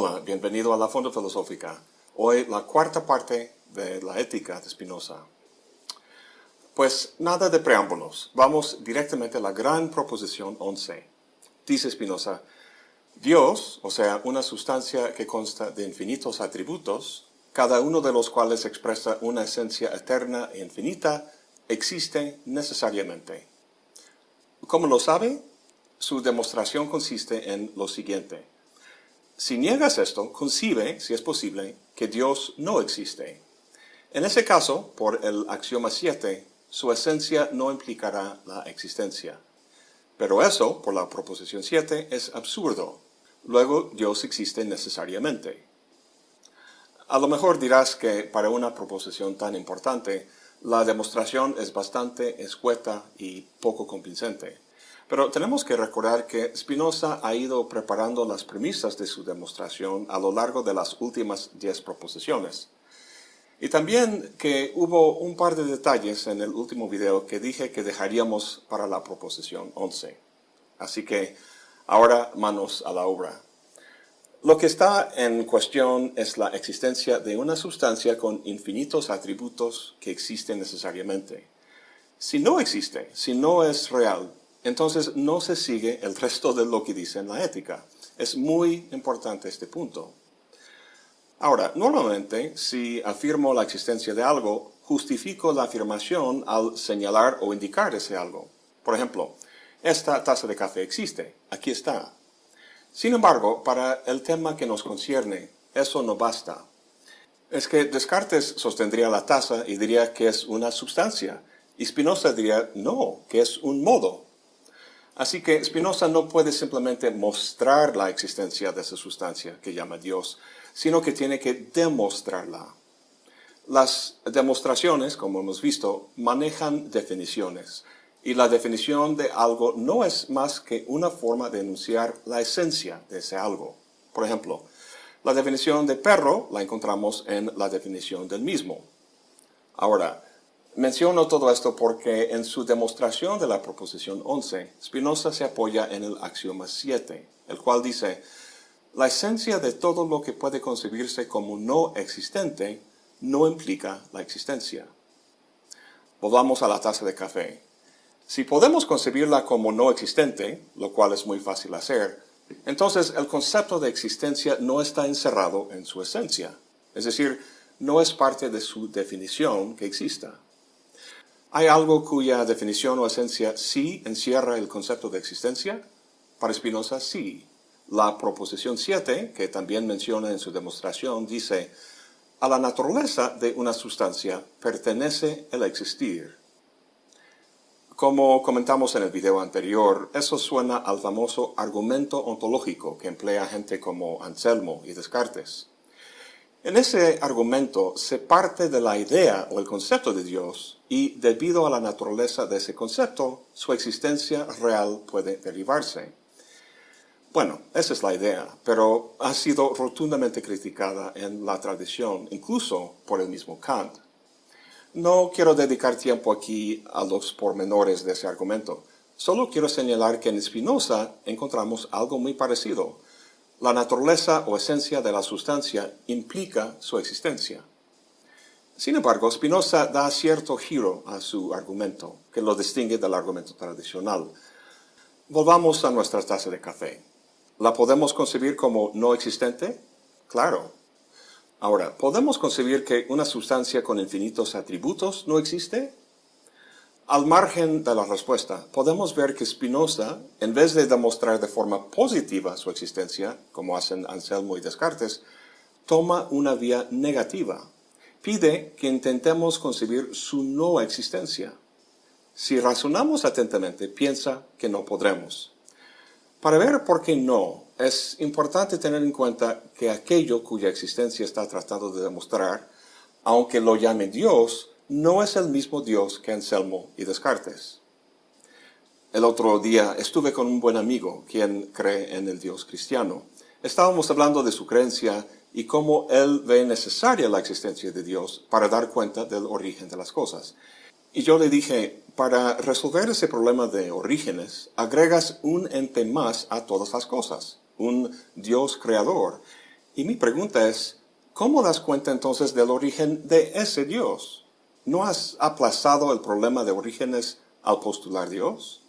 Hola, bienvenido a la Fonda Filosófica. Hoy la cuarta parte de la ética de Spinoza. Pues nada de preámbulos, vamos directamente a la gran proposición 11. Dice Spinoza, Dios, o sea, una sustancia que consta de infinitos atributos, cada uno de los cuales expresa una esencia eterna e infinita, existe necesariamente. ¿Cómo lo sabe? Su demostración consiste en lo siguiente. Si niegas esto, concibe, si es posible, que Dios no existe. En ese caso, por el axioma 7, su esencia no implicará la existencia. Pero eso, por la proposición 7, es absurdo. Luego, Dios existe necesariamente. A lo mejor dirás que para una proposición tan importante, la demostración es bastante escueta y poco convincente. Pero tenemos que recordar que Spinoza ha ido preparando las premisas de su demostración a lo largo de las últimas diez proposiciones. Y también que hubo un par de detalles en el último video que dije que dejaríamos para la proposición 11. Así que ahora manos a la obra. Lo que está en cuestión es la existencia de una sustancia con infinitos atributos que existen necesariamente. Si no existe, si no es real, entonces no se sigue el resto de lo que dice en la ética. Es muy importante este punto. Ahora, normalmente, si afirmo la existencia de algo, justifico la afirmación al señalar o indicar ese algo. Por ejemplo, esta taza de café existe, aquí está. Sin embargo, para el tema que nos concierne, eso no basta. Es que Descartes sostendría la taza y diría que es una sustancia, y Spinoza diría no, que es un modo. Así que Spinoza no puede simplemente mostrar la existencia de esa sustancia que llama Dios, sino que tiene que demostrarla. Las demostraciones, como hemos visto, manejan definiciones, y la definición de algo no es más que una forma de enunciar la esencia de ese algo. Por ejemplo, la definición de perro la encontramos en la definición del mismo. Ahora, menciono todo esto porque en su demostración de la proposición 11, Spinoza se apoya en el axioma 7, el cual dice, la esencia de todo lo que puede concebirse como no existente no implica la existencia. Volvamos a la taza de café. Si podemos concebirla como no existente, lo cual es muy fácil hacer, entonces el concepto de existencia no está encerrado en su esencia, es decir, no es parte de su definición que exista. ¿Hay algo cuya definición o esencia sí encierra el concepto de existencia? Para Spinoza, sí. La proposición 7, que también menciona en su demostración, dice, a la naturaleza de una sustancia pertenece el existir. Como comentamos en el video anterior, eso suena al famoso argumento ontológico que emplea gente como Anselmo y Descartes. En ese argumento se parte de la idea o el concepto de Dios y debido a la naturaleza de ese concepto, su existencia real puede derivarse. Bueno, esa es la idea, pero ha sido rotundamente criticada en la tradición, incluso por el mismo Kant. No quiero dedicar tiempo aquí a los pormenores de ese argumento, solo quiero señalar que en Spinoza encontramos algo muy parecido. La naturaleza o esencia de la sustancia implica su existencia. Sin embargo, Spinoza da cierto giro a su argumento, que lo distingue del argumento tradicional. Volvamos a nuestra taza de café. ¿La podemos concebir como no existente? Claro. Ahora, ¿podemos concebir que una sustancia con infinitos atributos no existe? Al margen de la respuesta, podemos ver que Spinoza, en vez de demostrar de forma positiva su existencia, como hacen Anselmo y Descartes, toma una vía negativa. Pide que intentemos concebir su no existencia. Si razonamos atentamente, piensa que no podremos. Para ver por qué no, es importante tener en cuenta que aquello cuya existencia está tratando de demostrar, aunque lo llame Dios, no es el mismo Dios que Anselmo y Descartes. El otro día estuve con un buen amigo, quien cree en el Dios cristiano. Estábamos hablando de su creencia y cómo él ve necesaria la existencia de Dios para dar cuenta del origen de las cosas. Y yo le dije, para resolver ese problema de orígenes, agregas un ente más a todas las cosas, un Dios creador. Y mi pregunta es, ¿cómo das cuenta entonces del origen de ese Dios? ¿No has aplazado el problema de orígenes al postular Dios?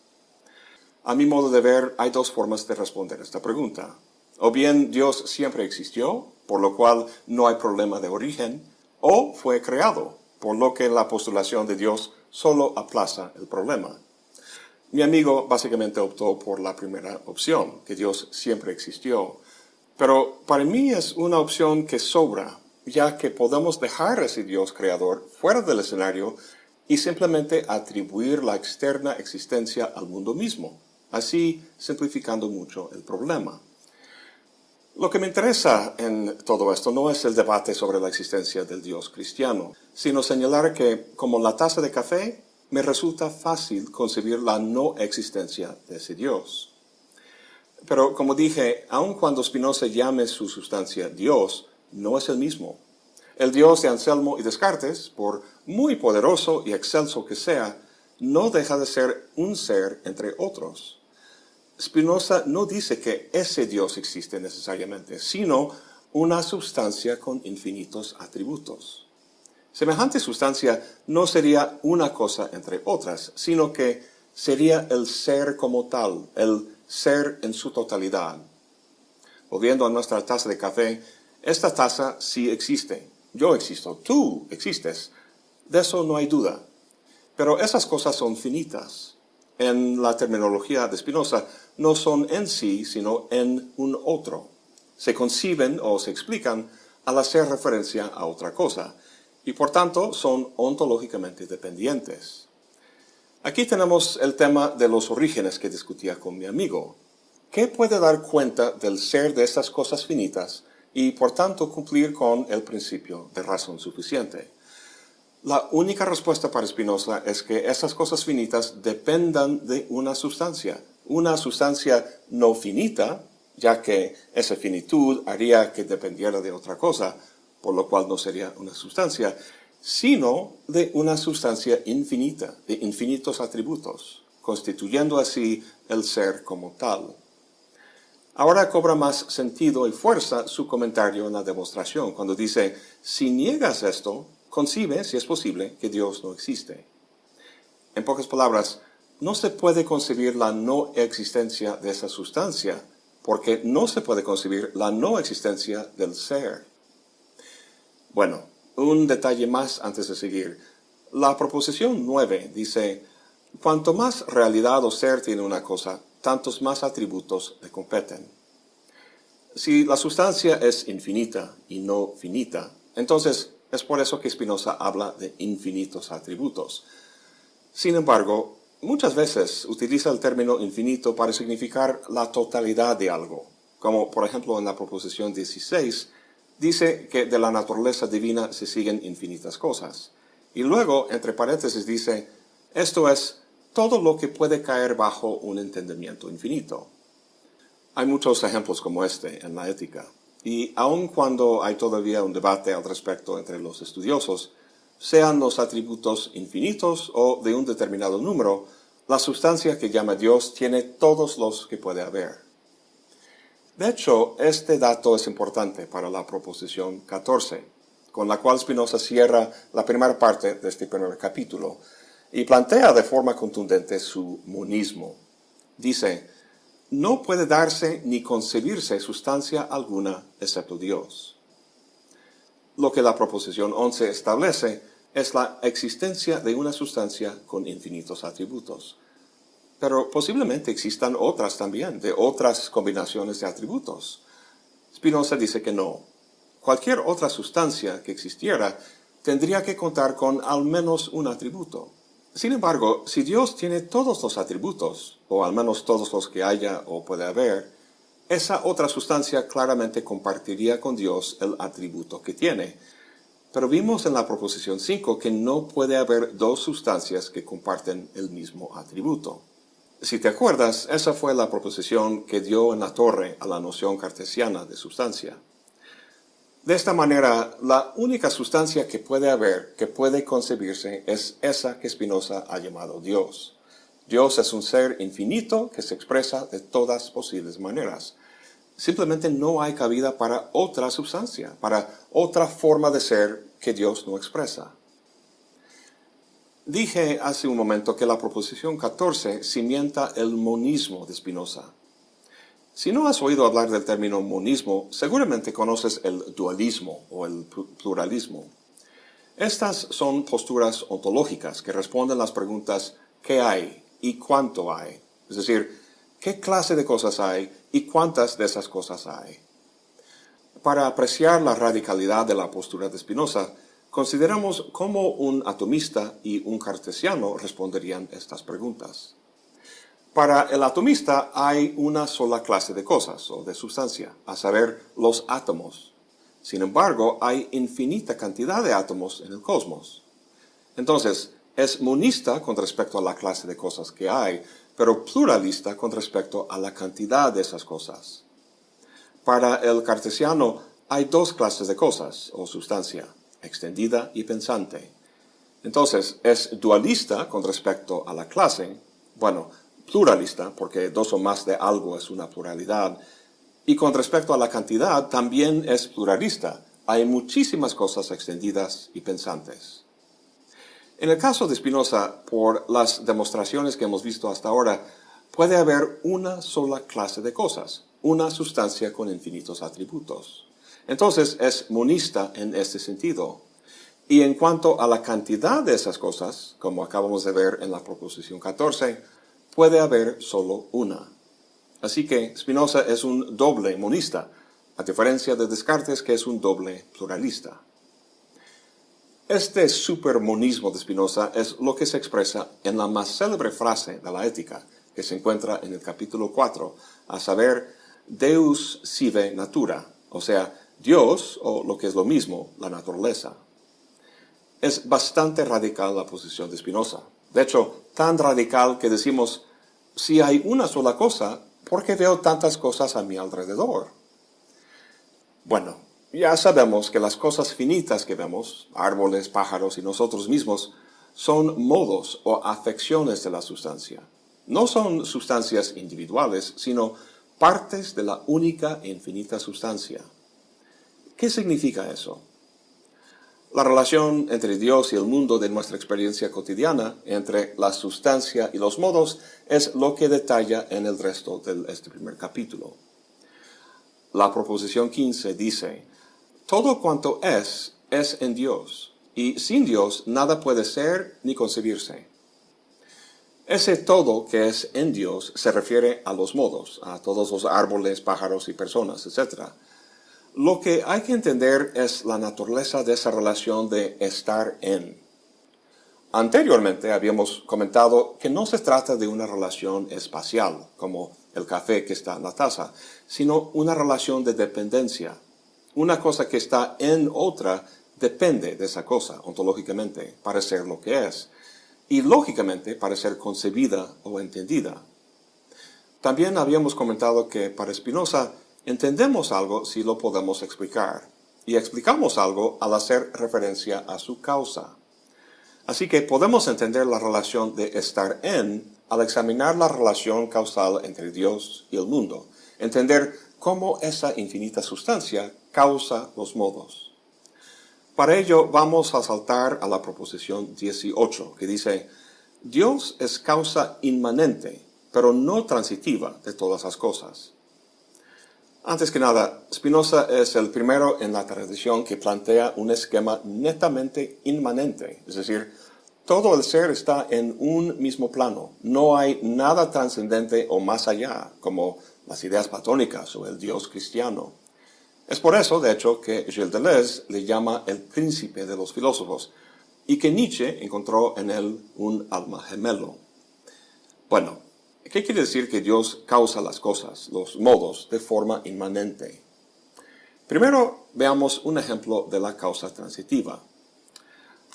A mi modo de ver, hay dos formas de responder esta pregunta. O bien Dios siempre existió, por lo cual no hay problema de origen, o fue creado, por lo que la postulación de Dios solo aplaza el problema. Mi amigo básicamente optó por la primera opción, que Dios siempre existió. Pero para mí es una opción que sobra, ya que podemos dejar a ese Dios creador fuera del escenario y simplemente atribuir la externa existencia al mundo mismo, así simplificando mucho el problema. Lo que me interesa en todo esto no es el debate sobre la existencia del Dios cristiano, sino señalar que, como la taza de café, me resulta fácil concebir la no existencia de ese Dios. Pero como dije, aun cuando Spinoza llame su sustancia Dios, no es el mismo. El Dios de Anselmo y Descartes, por muy poderoso y excelso que sea, no deja de ser un ser entre otros. Spinoza no dice que ese Dios existe necesariamente, sino una sustancia con infinitos atributos. Semejante sustancia no sería una cosa entre otras, sino que sería el ser como tal, el ser en su totalidad. Volviendo a nuestra taza de café, esta taza sí existe. Yo existo, tú existes. De eso no hay duda. Pero esas cosas son finitas. En la terminología de Spinoza, no son en sí, sino en un otro. Se conciben o se explican al hacer referencia a otra cosa y por tanto son ontológicamente dependientes. Aquí tenemos el tema de los orígenes que discutía con mi amigo. ¿Qué puede dar cuenta del ser de estas cosas finitas y por tanto cumplir con el principio de razón suficiente? La única respuesta para Spinoza es que esas cosas finitas dependan de una sustancia, una sustancia no finita, ya que esa finitud haría que dependiera de otra cosa, por lo cual no sería una sustancia, sino de una sustancia infinita, de infinitos atributos, constituyendo así el ser como tal. Ahora cobra más sentido y fuerza su comentario en la demostración, cuando dice, si niegas esto, concibe, si es posible, que Dios no existe. En pocas palabras, no se puede concebir la no existencia de esa sustancia, porque no se puede concebir la no existencia del ser. Bueno, un detalle más antes de seguir. La proposición 9 dice, cuanto más realidad o ser tiene una cosa, tantos más atributos le competen. Si la sustancia es infinita y no finita, entonces es por eso que Spinoza habla de infinitos atributos. Sin embargo, muchas veces utiliza el término infinito para significar la totalidad de algo, como por ejemplo en la proposición 16, dice que de la naturaleza divina se siguen infinitas cosas. Y luego, entre paréntesis, dice, esto es todo lo que puede caer bajo un entendimiento infinito. Hay muchos ejemplos como este en la ética. Y aun cuando hay todavía un debate al respecto entre los estudiosos, sean los atributos infinitos o de un determinado número, la sustancia que llama Dios tiene todos los que puede haber. De hecho, este dato es importante para la proposición 14, con la cual Spinoza cierra la primera parte de este primer capítulo y plantea de forma contundente su monismo. Dice, no puede darse ni concebirse sustancia alguna excepto Dios. Lo que la proposición 11 establece es la existencia de una sustancia con infinitos atributos pero posiblemente existan otras también, de otras combinaciones de atributos. Spinoza dice que no. Cualquier otra sustancia que existiera tendría que contar con al menos un atributo. Sin embargo, si Dios tiene todos los atributos, o al menos todos los que haya o puede haber, esa otra sustancia claramente compartiría con Dios el atributo que tiene. Pero vimos en la proposición 5 que no puede haber dos sustancias que comparten el mismo atributo. Si te acuerdas, esa fue la proposición que dio en la torre a la noción cartesiana de sustancia. De esta manera, la única sustancia que puede haber, que puede concebirse, es esa que Spinoza ha llamado Dios. Dios es un ser infinito que se expresa de todas posibles maneras. simplemente no hay cabida para otra sustancia, para otra forma de ser que Dios no expresa. Dije hace un momento que la proposición 14 cimienta el monismo de Spinoza. Si no has oído hablar del término monismo, seguramente conoces el dualismo o el pluralismo. Estas son posturas ontológicas que responden las preguntas ¿qué hay y cuánto hay? Es decir, ¿qué clase de cosas hay y cuántas de esas cosas hay? Para apreciar la radicalidad de la postura de Spinoza, consideramos cómo un atomista y un cartesiano responderían estas preguntas. Para el atomista hay una sola clase de cosas o de sustancia, a saber, los átomos. Sin embargo, hay infinita cantidad de átomos en el cosmos. Entonces, es monista con respecto a la clase de cosas que hay, pero pluralista con respecto a la cantidad de esas cosas. Para el cartesiano hay dos clases de cosas o sustancia, extendida y pensante. Entonces, es dualista con respecto a la clase, bueno, pluralista, porque dos o más de algo es una pluralidad, y con respecto a la cantidad también es pluralista. Hay muchísimas cosas extendidas y pensantes. En el caso de Spinoza, por las demostraciones que hemos visto hasta ahora, puede haber una sola clase de cosas, una sustancia con infinitos atributos. Entonces es monista en este sentido. Y en cuanto a la cantidad de esas cosas, como acabamos de ver en la proposición 14, puede haber solo una. Así que Spinoza es un doble monista, a diferencia de Descartes que es un doble pluralista. Este supermonismo de Spinoza es lo que se expresa en la más célebre frase de la ética, que se encuentra en el capítulo 4, a saber, Deus sive natura, o sea, Dios, o lo que es lo mismo, la naturaleza. Es bastante radical la posición de Spinoza. De hecho, tan radical que decimos, si hay una sola cosa, ¿por qué veo tantas cosas a mi alrededor? Bueno, ya sabemos que las cosas finitas que vemos, árboles, pájaros y nosotros mismos, son modos o afecciones de la sustancia. No son sustancias individuales, sino partes de la única e infinita sustancia. ¿Qué significa eso? La relación entre Dios y el mundo de nuestra experiencia cotidiana, entre la sustancia y los modos, es lo que detalla en el resto de este primer capítulo. La proposición 15 dice, Todo cuanto es, es en Dios, y sin Dios nada puede ser ni concebirse. Ese todo que es en Dios se refiere a los modos, a todos los árboles, pájaros y personas, etc., lo que hay que entender es la naturaleza de esa relación de estar en. Anteriormente habíamos comentado que no se trata de una relación espacial, como el café que está en la taza, sino una relación de dependencia. Una cosa que está en otra depende de esa cosa, ontológicamente, para ser lo que es, y lógicamente para ser concebida o entendida. También habíamos comentado que para Spinoza Entendemos algo si lo podemos explicar, y explicamos algo al hacer referencia a su causa. Así que podemos entender la relación de estar en al examinar la relación causal entre Dios y el mundo, entender cómo esa infinita sustancia causa los modos. Para ello vamos a saltar a la proposición 18, que dice, Dios es causa inmanente, pero no transitiva de todas las cosas. Antes que nada, Spinoza es el primero en la tradición que plantea un esquema netamente inmanente, es decir, todo el ser está en un mismo plano, no hay nada trascendente o más allá, como las ideas platónicas o el Dios cristiano. Es por eso, de hecho, que Gilles Deleuze le llama el príncipe de los filósofos, y que Nietzsche encontró en él un alma gemelo. Bueno, ¿Qué quiere decir que Dios causa las cosas, los modos, de forma inmanente? Primero veamos un ejemplo de la causa transitiva.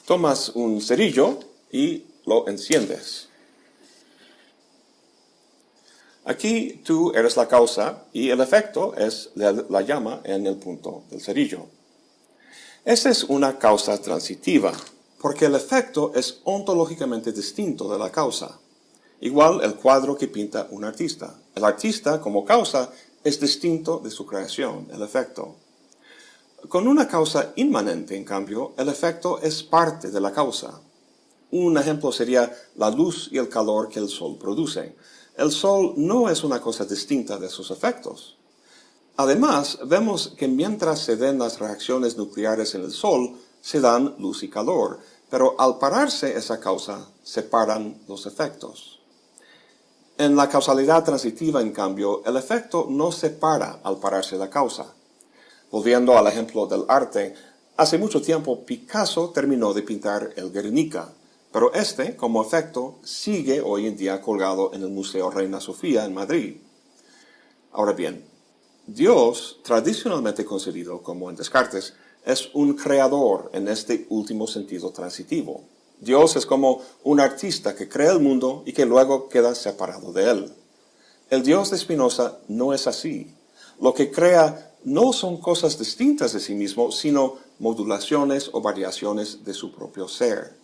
Tomas un cerillo y lo enciendes. Aquí tú eres la causa y el efecto es la, llama en el punto del cerillo. Esa es una causa transitiva, porque el efecto es ontológicamente distinto de la causa. Igual el cuadro que pinta un artista. El artista, como causa, es distinto de su creación, el efecto. Con una causa inmanente, en cambio, el efecto es parte de la causa. Un ejemplo sería la luz y el calor que el sol produce. El sol no es una cosa distinta de sus efectos. Además, vemos que mientras se den las reacciones nucleares en el sol, se dan luz y calor, pero al pararse esa causa, se paran los efectos. En la causalidad transitiva, en cambio, el efecto no se para al pararse la causa. Volviendo al ejemplo del arte, hace mucho tiempo Picasso terminó de pintar el Guernica, pero este, como efecto, sigue hoy en día colgado en el Museo Reina Sofía en Madrid. Ahora bien, Dios, tradicionalmente concebido como en Descartes, es un creador en este último sentido transitivo. Dios es como un artista que crea el mundo y que luego queda separado de él. El Dios de Spinoza no es así. Lo que crea no son cosas distintas de sí mismo, sino modulaciones o variaciones de su propio ser.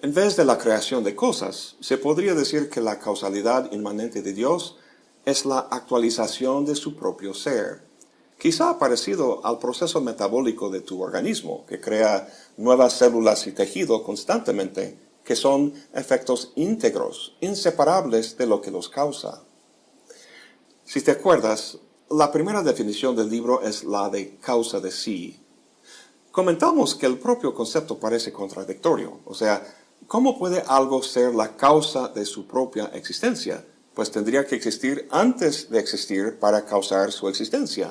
En vez de la creación de cosas, se podría decir que la causalidad inmanente de Dios es la actualización de su propio ser, quizá parecido al proceso metabólico de tu organismo, que crea nuevas células y tejido constantemente, que son efectos íntegros, inseparables de lo que los causa. Si te acuerdas, la primera definición del libro es la de causa de sí. Comentamos que el propio concepto parece contradictorio, o sea, ¿cómo puede algo ser la causa de su propia existencia? pues tendría que existir antes de existir para causar su existencia.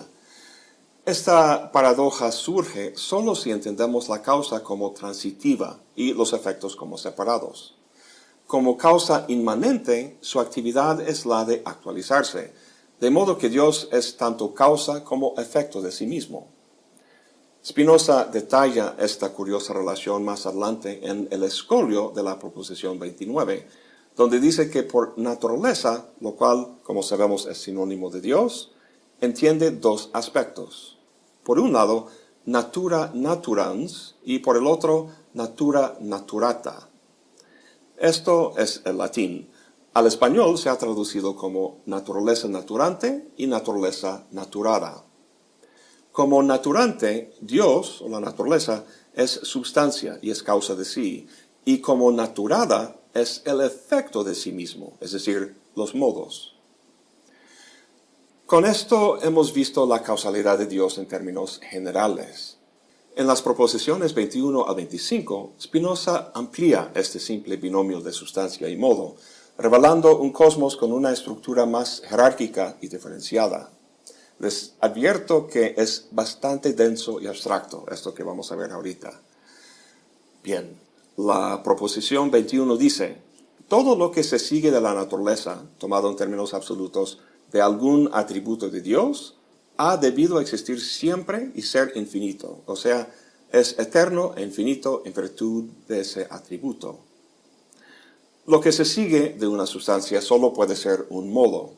Esta paradoja surge solo si entendemos la causa como transitiva y los efectos como separados. Como causa inmanente, su actividad es la de actualizarse, de modo que Dios es tanto causa como efecto de sí mismo. Spinoza detalla esta curiosa relación más adelante en el escolio de la proposición 29, donde dice que por naturaleza, lo cual, como sabemos, es sinónimo de Dios, entiende dos aspectos. Por un lado, natura naturans y por el otro, natura naturata. Esto es el latín. Al español se ha traducido como naturaleza naturante y naturaleza naturada. Como naturante, Dios, o la naturaleza, es sustancia y es causa de sí, y como naturada es el efecto de sí mismo, es decir, los modos. Con esto hemos visto la causalidad de Dios en términos generales. En las proposiciones 21 a 25, Spinoza amplía este simple binomio de sustancia y modo, revelando un cosmos con una estructura más jerárquica y diferenciada. Les advierto que es bastante denso y abstracto, esto que vamos a ver ahorita. Bien, la proposición 21 dice, todo lo que se sigue de la naturaleza, tomado en términos absolutos, de algún atributo de Dios, ha debido existir siempre y ser infinito, o sea, es eterno e infinito en virtud de ese atributo. Lo que se sigue de una sustancia solo puede ser un modo.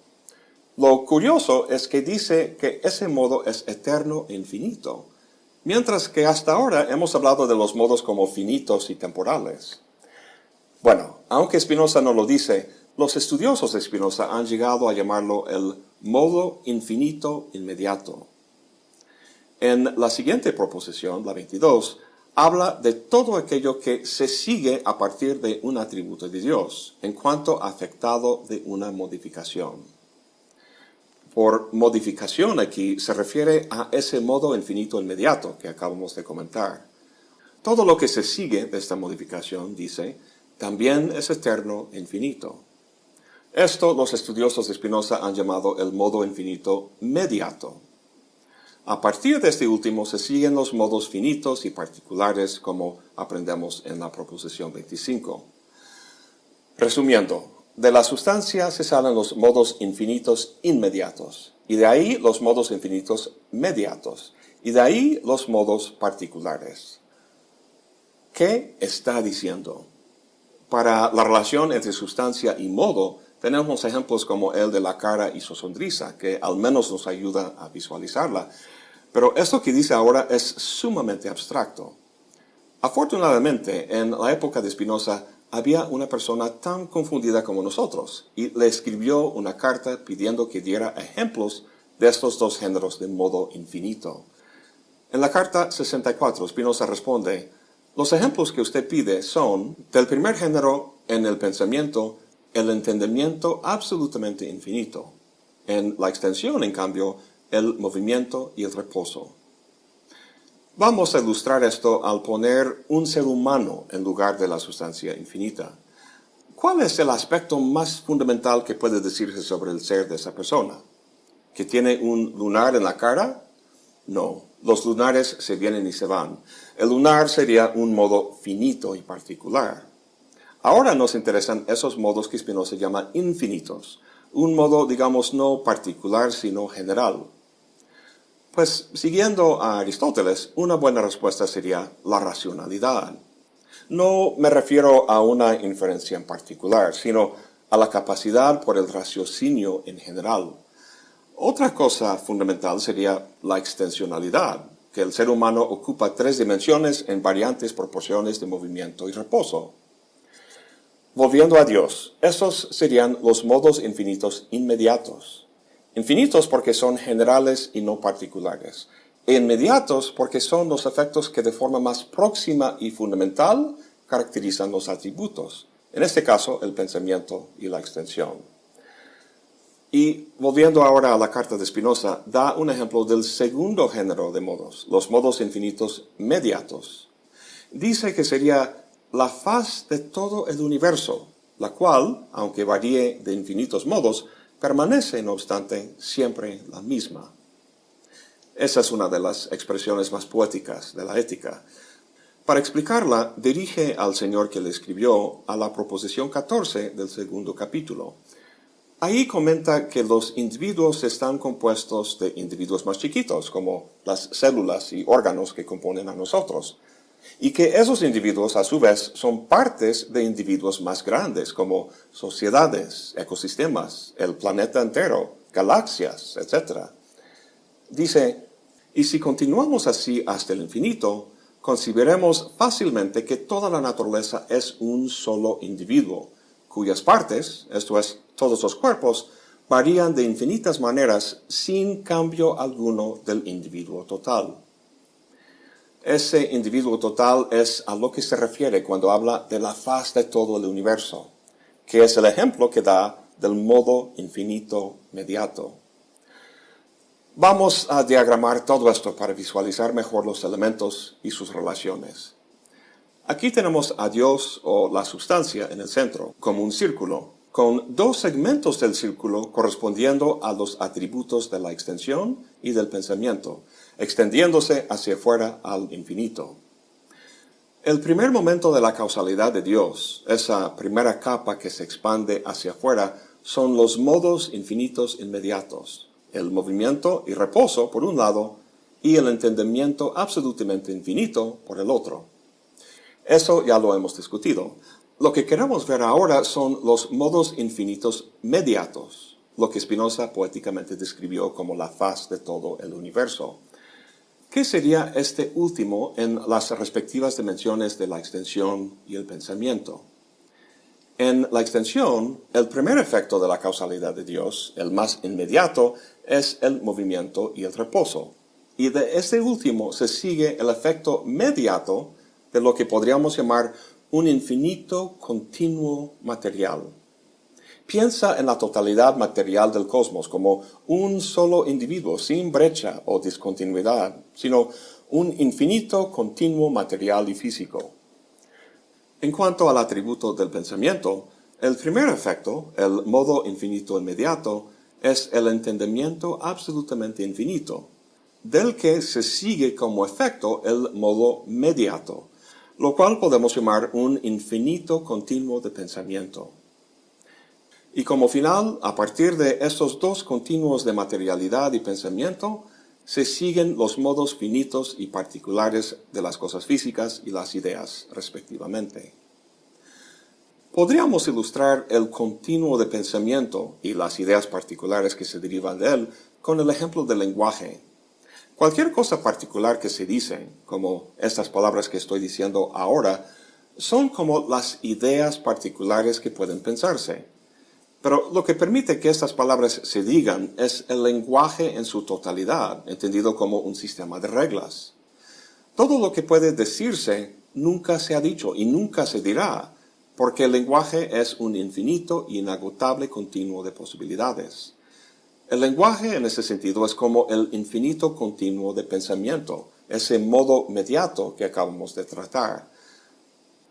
Lo curioso es que dice que ese modo es eterno e infinito, mientras que hasta ahora hemos hablado de los modos como finitos y temporales. Bueno, aunque Spinoza no lo dice, los estudiosos de Spinoza han llegado a llamarlo el modo infinito inmediato. En la siguiente proposición, la 22, habla de todo aquello que se sigue a partir de un atributo de Dios, en cuanto afectado de una modificación. Por modificación aquí se refiere a ese modo infinito inmediato que acabamos de comentar. Todo lo que se sigue de esta modificación, dice, también es eterno e infinito. Esto los estudiosos de Spinoza han llamado el modo infinito mediato. A partir de este último se siguen los modos finitos y particulares como aprendemos en la proposición 25. Resumiendo, de la sustancia se salen los modos infinitos inmediatos, y de ahí los modos infinitos mediatos, y de ahí los modos particulares. ¿Qué está diciendo? Para la relación entre sustancia y modo, tenemos ejemplos como el de la cara y su sonrisa, que al menos nos ayuda a visualizarla. Pero esto que dice ahora es sumamente abstracto. Afortunadamente, en la época de Spinoza, había una persona tan confundida como nosotros y le escribió una carta pidiendo que diera ejemplos de estos dos géneros de modo infinito. En la carta 64, Spinoza responde, los ejemplos que usted pide son, del primer género en el pensamiento, el entendimiento absolutamente infinito. En la extensión, en cambio, el movimiento y el reposo. Vamos a ilustrar esto al poner un ser humano en lugar de la sustancia infinita. ¿Cuál es el aspecto más fundamental que puede decirse sobre el ser de esa persona? ¿Que tiene un lunar en la cara? No, los lunares se vienen y se van. El lunar sería un modo finito y particular. Ahora nos interesan esos modos que Spinoza llama infinitos, un modo, digamos, no particular, sino general. Pues, siguiendo a Aristóteles, una buena respuesta sería la racionalidad. No me refiero a una inferencia en particular, sino a la capacidad por el raciocinio en general. Otra cosa fundamental sería la extensionalidad, que el ser humano ocupa tres dimensiones en variantes proporciones de movimiento y reposo. Volviendo a Dios, esos serían los modos infinitos inmediatos. Infinitos porque son generales y no particulares. E inmediatos porque son los efectos que de forma más próxima y fundamental caracterizan los atributos. En este caso, el pensamiento y la extensión. Y volviendo ahora a la carta de Spinoza, da un ejemplo del segundo género de modos, los modos infinitos mediatos. Dice que sería la faz de todo el universo, la cual, aunque varíe de infinitos modos, permanece, no obstante, siempre la misma. Esa es una de las expresiones más poéticas de la ética. Para explicarla, dirige al Señor que le escribió a la proposición 14 del segundo capítulo, Ahí comenta que los individuos están compuestos de individuos más chiquitos, como las células y órganos que componen a nosotros, y que esos individuos a su vez son partes de individuos más grandes, como sociedades, ecosistemas, el planeta entero, galaxias, etc. Dice, y si continuamos así hasta el infinito, consideremos fácilmente que toda la naturaleza es un solo individuo, cuyas partes, esto es, todos los cuerpos, varían de infinitas maneras sin cambio alguno del individuo total. Ese individuo total es a lo que se refiere cuando habla de la faz de todo el universo, que es el ejemplo que da del modo infinito mediato. Vamos a diagramar todo esto para visualizar mejor los elementos y sus relaciones. Aquí tenemos a Dios o la sustancia en el centro, como un círculo, con dos segmentos del círculo correspondiendo a los atributos de la extensión y del pensamiento, extendiéndose hacia afuera al infinito. El primer momento de la causalidad de Dios, esa primera capa que se expande hacia afuera, son los modos infinitos inmediatos, el movimiento y reposo por un lado, y el entendimiento absolutamente infinito por el otro. Eso ya lo hemos discutido. Lo que queremos ver ahora son los modos infinitos mediatos, lo que Spinoza poéticamente describió como la faz de todo el universo. ¿Qué sería este último en las respectivas dimensiones de la extensión y el pensamiento? En la extensión, el primer efecto de la causalidad de Dios, el más inmediato, es el movimiento y el reposo. Y de este último se sigue el efecto mediato de lo que podríamos llamar un infinito continuo material. Piensa en la totalidad material del cosmos como un solo individuo sin brecha o discontinuidad, sino un infinito continuo material y físico. En cuanto al atributo del pensamiento, el primer efecto, el modo infinito inmediato, es el entendimiento absolutamente infinito, del que se sigue como efecto el modo mediato, lo cual podemos llamar un infinito continuo de pensamiento. Y como final, a partir de estos dos continuos de materialidad y pensamiento, se siguen los modos finitos y particulares de las cosas físicas y las ideas, respectivamente. Podríamos ilustrar el continuo de pensamiento y las ideas particulares que se derivan de él con el ejemplo del lenguaje, Cualquier cosa particular que se dice, como estas palabras que estoy diciendo ahora, son como las ideas particulares que pueden pensarse. Pero lo que permite que estas palabras se digan es el lenguaje en su totalidad, entendido como un sistema de reglas. Todo lo que puede decirse nunca se ha dicho y nunca se dirá, porque el lenguaje es un infinito y inagotable continuo de posibilidades. El lenguaje en ese sentido es como el infinito continuo de pensamiento, ese modo mediato que acabamos de tratar.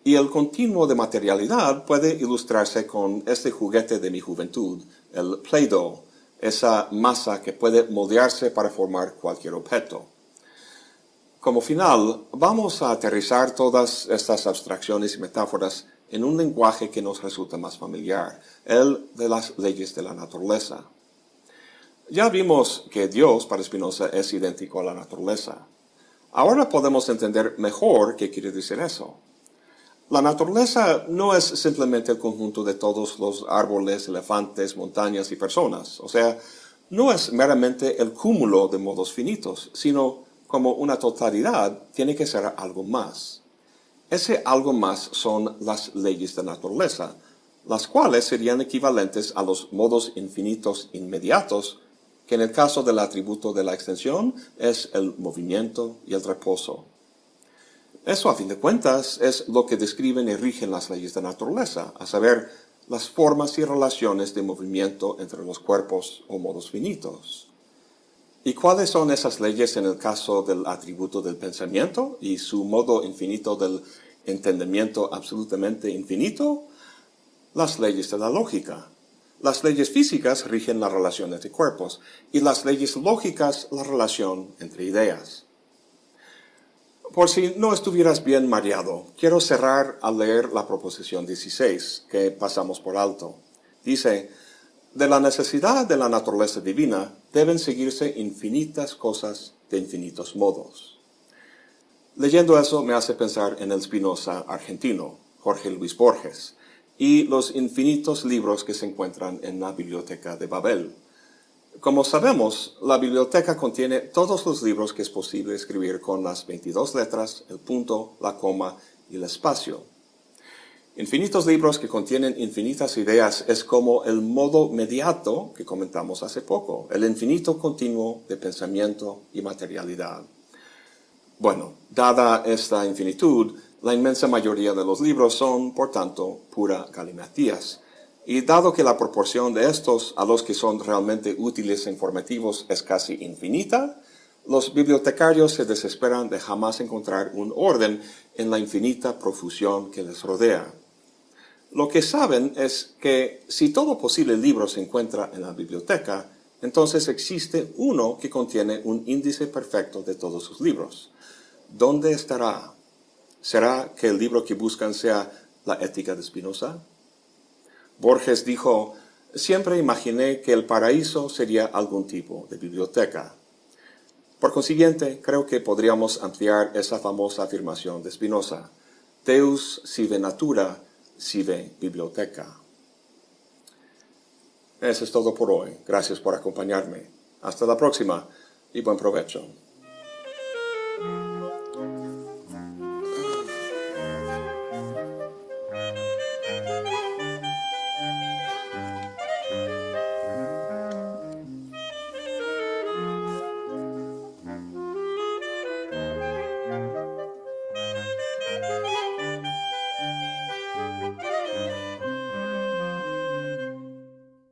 Y el continuo de materialidad puede ilustrarse con este juguete de mi juventud, el Play-Doh, esa masa que puede moldearse para formar cualquier objeto. Como final, vamos a aterrizar todas estas abstracciones y metáforas en un lenguaje que nos resulta más familiar, el de las leyes de la naturaleza. Ya vimos que Dios para Spinoza es idéntico a la naturaleza. Ahora podemos entender mejor qué quiere decir eso. La naturaleza no es simplemente el conjunto de todos los árboles, elefantes, montañas y personas. O sea, no es meramente el cúmulo de modos finitos, sino como una totalidad, tiene que ser algo más. Ese algo más son las leyes de naturaleza, las cuales serían equivalentes a los modos infinitos inmediatos, que en el caso del atributo de la extensión es el movimiento y el reposo. Eso, a fin de cuentas, es lo que describen y rigen las leyes de naturaleza, a saber, las formas y relaciones de movimiento entre los cuerpos o modos finitos. ¿Y cuáles son esas leyes en el caso del atributo del pensamiento y su modo infinito del entendimiento absolutamente infinito? Las leyes de la lógica. Las leyes físicas rigen la relación entre cuerpos y las leyes lógicas la relación entre ideas. Por si no estuvieras bien mareado, quiero cerrar al leer la proposición 16, que pasamos por alto. Dice, de la necesidad de la naturaleza divina deben seguirse infinitas cosas de infinitos modos. Leyendo eso me hace pensar en el Spinoza argentino, Jorge Luis Borges, y los infinitos libros que se encuentran en la biblioteca de Babel. Como sabemos, la biblioteca contiene todos los libros que es posible escribir con las 22 letras, el punto, la coma y el espacio. Infinitos libros que contienen infinitas ideas es como el modo mediato que comentamos hace poco, el infinito continuo de pensamiento y materialidad. Bueno, dada esta infinitud, la inmensa mayoría de los libros son, por tanto, pura galimatías. Y dado que la proporción de estos a los que son realmente útiles e informativos es casi infinita, los bibliotecarios se desesperan de jamás encontrar un orden en la infinita profusión que les rodea. Lo que saben es que si todo posible libro se encuentra en la biblioteca, entonces existe uno que contiene un índice perfecto de todos sus libros. ¿Dónde estará? ¿Será que el libro que buscan sea la ética de Spinoza? Borges dijo, siempre imaginé que el paraíso sería algún tipo de biblioteca. Por consiguiente, creo que podríamos ampliar esa famosa afirmación de Spinoza, Deus sive natura Sive Biblioteca. Eso es todo por hoy. Gracias por acompañarme. Hasta la próxima y buen provecho.